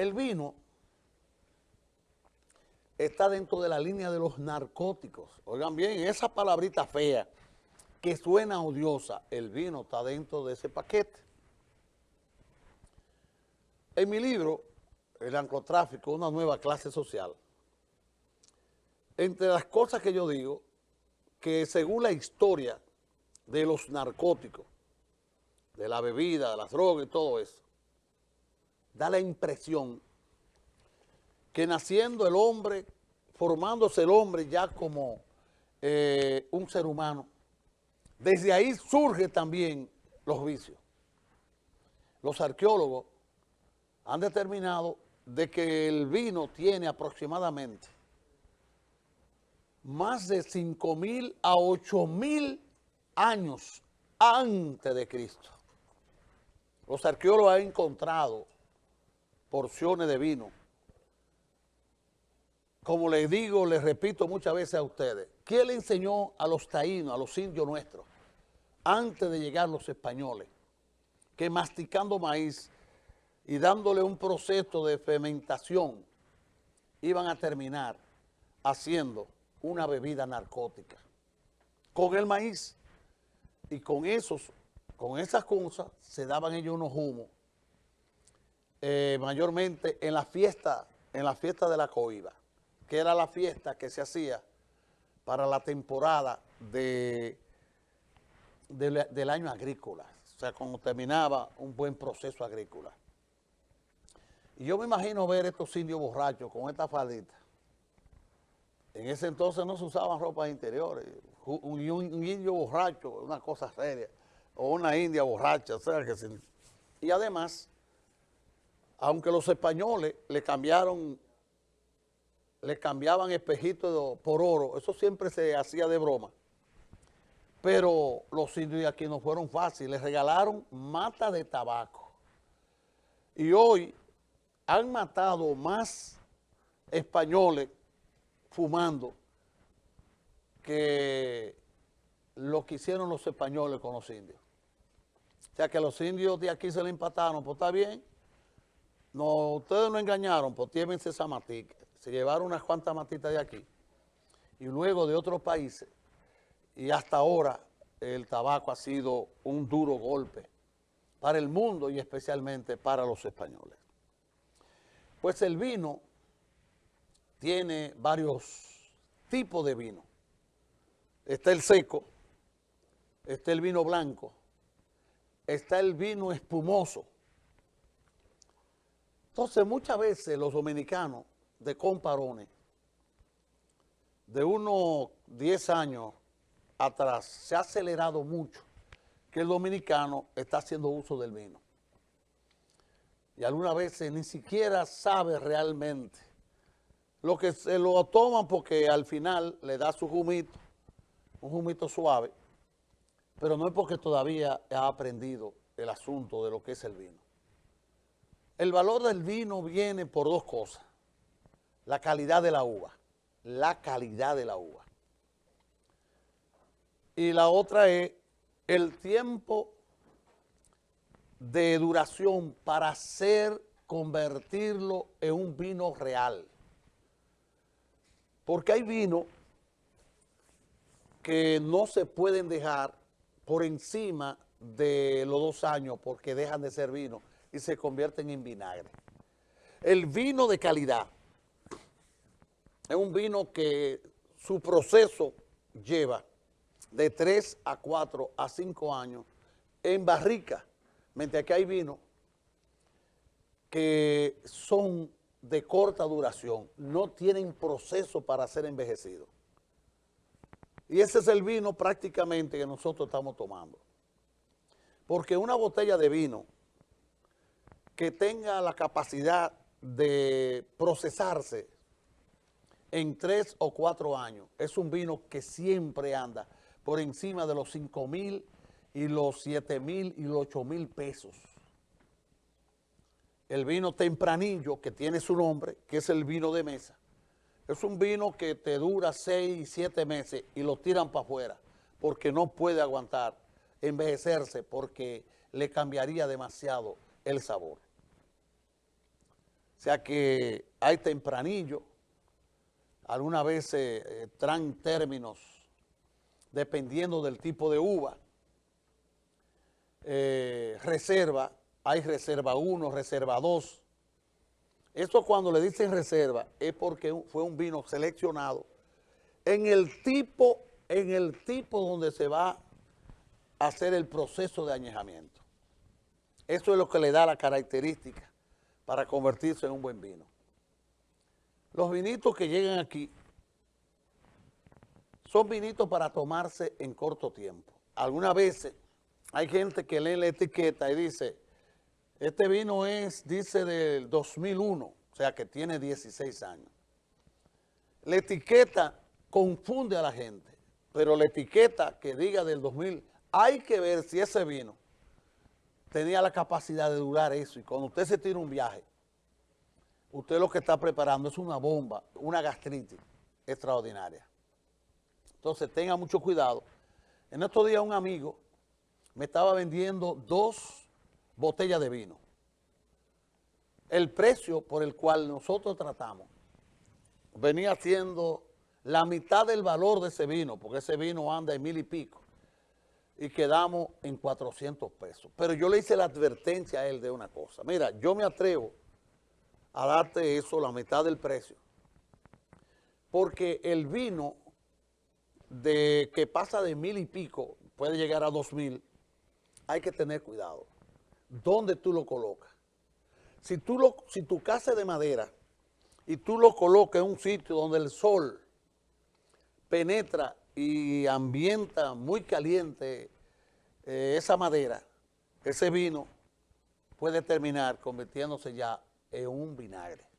El vino está dentro de la línea de los narcóticos. Oigan bien, esa palabrita fea que suena odiosa, el vino está dentro de ese paquete. En mi libro, El narcotráfico, una nueva clase social, entre las cosas que yo digo, que según la historia de los narcóticos, de la bebida, de las drogas y todo eso, da la impresión que naciendo el hombre, formándose el hombre ya como eh, un ser humano, desde ahí surge también los vicios. Los arqueólogos han determinado de que el vino tiene aproximadamente más de 5 mil a 8 mil años antes de Cristo. Los arqueólogos han encontrado porciones de vino. Como les digo, les repito muchas veces a ustedes, ¿quién le enseñó a los taínos, a los indios nuestros, antes de llegar los españoles, que masticando maíz y dándole un proceso de fermentación, iban a terminar haciendo una bebida narcótica. Con el maíz. Y con esos, con esas cosas se daban ellos unos humos eh, mayormente en la fiesta, en la fiesta de la coiba, que era la fiesta que se hacía para la temporada de, del año agrícola, o sea, cuando terminaba un buen proceso agrícola. Y yo me imagino ver estos indios borrachos con esta faldita. En ese entonces no se usaban ropas interiores. Un, indio borracho, una cosa seria, o una india borracha, o sea, que Y además, aunque los españoles le cambiaron, le cambiaban espejitos por oro, eso siempre se hacía de broma. Pero los indios de aquí no fueron fáciles, les regalaron mata de tabaco. Y hoy han matado más españoles fumando que lo que hicieron los españoles con los indios. O sea que los indios de aquí se le empataron, pues está bien. No, ustedes no engañaron, pues llévense esa matica. Se llevaron unas cuantas matitas de aquí. Y luego de otros países. Y hasta ahora el tabaco ha sido un duro golpe para el mundo y especialmente para los españoles. Pues el vino tiene varios tipos de vino. Está el seco, está el vino blanco, está el vino espumoso. Entonces muchas veces los dominicanos de comparones, de unos 10 años atrás, se ha acelerado mucho que el dominicano está haciendo uso del vino y algunas veces ni siquiera sabe realmente. Lo que se lo toman porque al final le da su humito, un humito suave, pero no es porque todavía ha aprendido el asunto de lo que es el vino. El valor del vino viene por dos cosas. La calidad de la uva, la calidad de la uva. Y la otra es el tiempo de duración para hacer, convertirlo en un vino real. Porque hay vino que no se pueden dejar por encima de los dos años porque dejan de ser vino y se convierten en vinagre. El vino de calidad es un vino que su proceso lleva de 3 a 4 a 5 años en barrica Mientras que hay vinos que son de corta duración, no tienen proceso para ser envejecidos. Y ese es el vino prácticamente que nosotros estamos tomando. Porque una botella de vino que tenga la capacidad de procesarse en tres o cuatro años, es un vino que siempre anda por encima de los cinco mil y los 7 mil y los 8 mil pesos. El vino tempranillo, que tiene su nombre, que es el vino de mesa, es un vino que te dura 6 y 7 meses y lo tiran para afuera porque no puede aguantar envejecerse porque le cambiaría demasiado el sabor. Sea que hay tempranillo, algunas veces eh, traen términos dependiendo del tipo de uva, eh, reserva, hay reserva 1, reserva 2. Esto cuando le dicen reserva es porque fue un vino seleccionado en el tipo, en el tipo donde se va a hacer el proceso de añejamiento. Eso es lo que le da la característica para convertirse en un buen vino. Los vinitos que llegan aquí son vinitos para tomarse en corto tiempo. Algunas veces hay gente que lee la etiqueta y dice, este vino es, dice, del 2001, o sea que tiene 16 años. La etiqueta confunde a la gente, pero la etiqueta que diga del 2000, hay que ver si ese vino tenía la capacidad de durar eso. Y cuando usted se tira un viaje, usted lo que está preparando es una bomba, una gastritis extraordinaria. Entonces tenga mucho cuidado. En estos días un amigo me estaba vendiendo dos botellas de vino. El precio por el cual nosotros tratamos venía siendo la mitad del valor de ese vino, porque ese vino anda en mil y pico, y quedamos en 400 pesos. Pero yo le hice la advertencia a él de una cosa. Mira, yo me atrevo a darte eso, la mitad del precio, porque el vino de que pasa de mil y pico, puede llegar a dos mil, hay que tener cuidado. ¿Dónde tú lo colocas? Si, tú lo, si tu casa es de madera y tú lo colocas en un sitio donde el sol penetra y ambienta muy caliente eh, esa madera, ese vino puede terminar convirtiéndose ya en un vinagre.